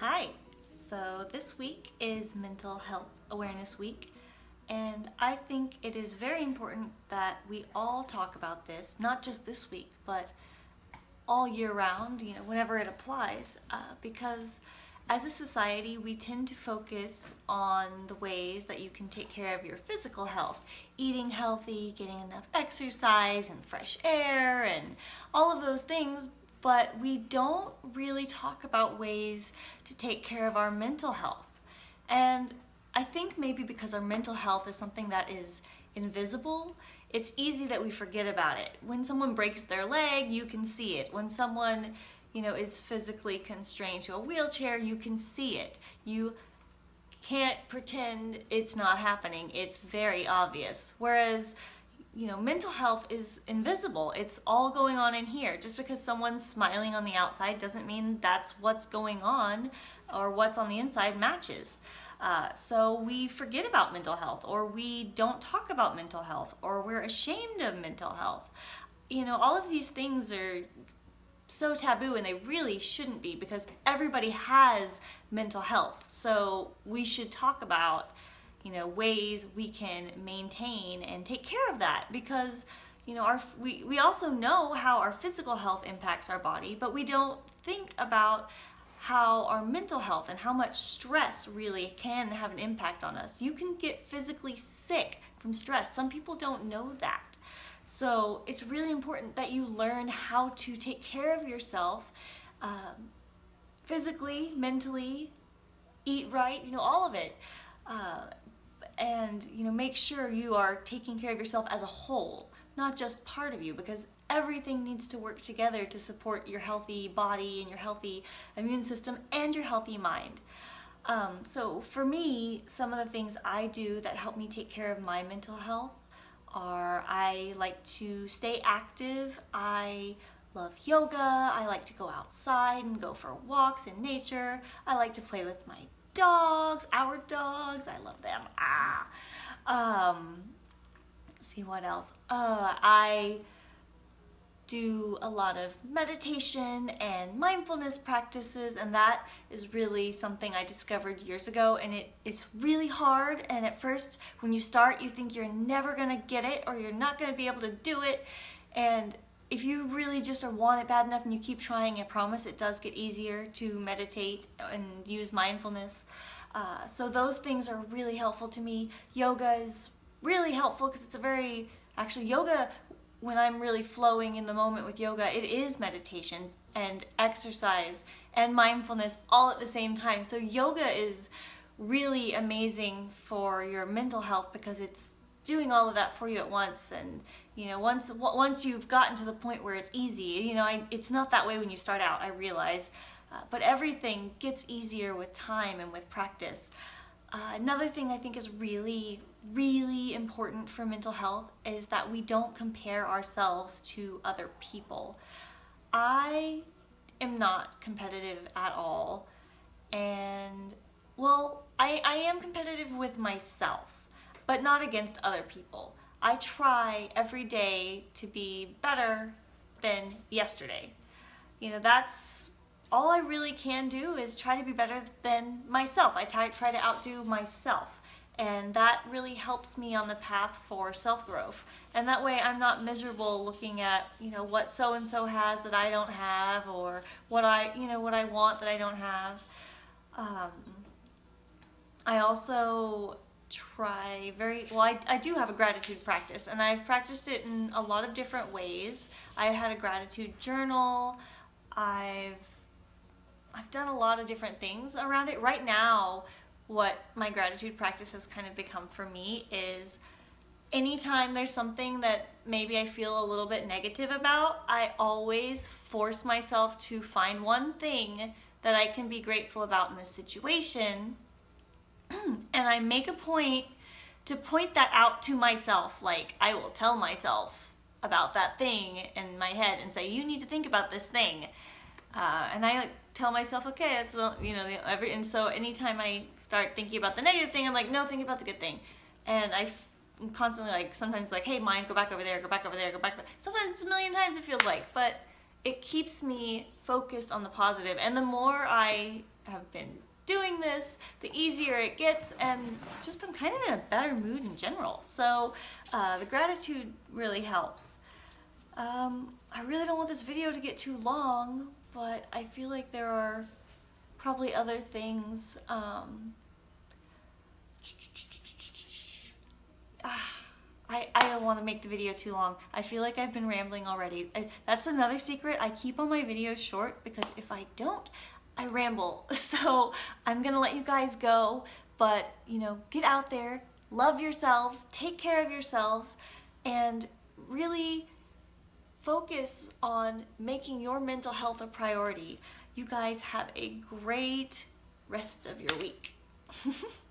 Hi. So this week is Mental Health Awareness Week and I think it is very important that we all talk about this, not just this week, but all year round, you know, whenever it applies, uh, because as a society, we tend to focus on the ways that you can take care of your physical health, eating healthy, getting enough exercise and fresh air and all of those things, but we don't really talk about ways to take care of our mental health. And I think maybe because our mental health is something that is invisible, it's easy that we forget about it. When someone breaks their leg, you can see it. When someone, you know, is physically constrained to a wheelchair, you can see it. You can't pretend it's not happening. It's very obvious. Whereas, you know, mental health is invisible. It's all going on in here. Just because someone's smiling on the outside doesn't mean that's what's going on or what's on the inside matches. Uh, so we forget about mental health or we don't talk about mental health or we're ashamed of mental health. You know, all of these things are so taboo and they really shouldn't be because everybody has mental health. So we should talk about, you know, ways we can maintain and take care of that because you know, our, we, we also know how our physical health impacts our body, but we don't think about how our mental health and how much stress really can have an impact on us. You can get physically sick from stress. Some people don't know that. So it's really important that you learn how to take care of yourself um, physically, mentally, eat right, you know, all of it. Uh, and, you know, make sure you are taking care of yourself as a whole, not just part of you, because everything needs to work together to support your healthy body and your healthy immune system and your healthy mind. Um, so for me, some of the things I do that help me take care of my mental health are I like to stay active. I love yoga. I like to go outside and go for walks in nature. I like to play with my dogs, our dogs. I love them. Ah. Um, see what else. Uh, I do a lot of meditation and mindfulness practices and that is really something I discovered years ago and it is really hard and at first when you start you think you're never gonna get it or you're not gonna be able to do it and if you really just want it bad enough and you keep trying I promise it does get easier to meditate and use mindfulness uh, so those things are really helpful to me yoga is really helpful because it's a very actually yoga when I'm really flowing in the moment with yoga, it is meditation and exercise and mindfulness all at the same time. So yoga is really amazing for your mental health because it's doing all of that for you at once. And you know once once you've gotten to the point where it's easy you know I, it's not that way when you start out I realize. Uh, but everything gets easier with time and with practice. Uh, another thing I think is really, really important for mental health is that we don't compare ourselves to other people. I am not competitive at all. And well, I, I am competitive with myself, but not against other people. I try every day to be better than yesterday. You know, that's all I really can do is try to be better than myself. I try, try to outdo myself. And that really helps me on the path for self-growth. And that way I'm not miserable looking at, you know, what so-and-so has that I don't have or what I, you know, what I want that I don't have. Um, I also try very, well I, I do have a gratitude practice and I've practiced it in a lot of different ways. I had a gratitude journal. I've I've done a lot of different things around it. Right now, what my gratitude practice has kind of become for me is anytime there's something that maybe I feel a little bit negative about, I always force myself to find one thing that I can be grateful about in this situation. and I make a point to point that out to myself. Like I will tell myself about that thing in my head and say, you need to think about this thing. Uh, and I tell myself, okay, that's you know, every and so anytime I start thinking about the negative thing, I'm like, no, think about the good thing, and I am constantly like, sometimes like, hey, mind, go back over there, go back over there, go back. Sometimes it's a million times it feels like, but it keeps me focused on the positive, and the more I have been doing this, the easier it gets, and just I'm kind of in a better mood in general. So uh, the gratitude really helps. Um, I really don't want this video to get too long, but I feel like there are probably other things. Um, ah, I, I don't want to make the video too long. I feel like I've been rambling already. I, that's another secret. I keep all my videos short because if I don't, I ramble. So I'm gonna let you guys go, but you know, get out there, love yourselves, take care of yourselves, and really focus on making your mental health a priority. You guys have a great rest of your week.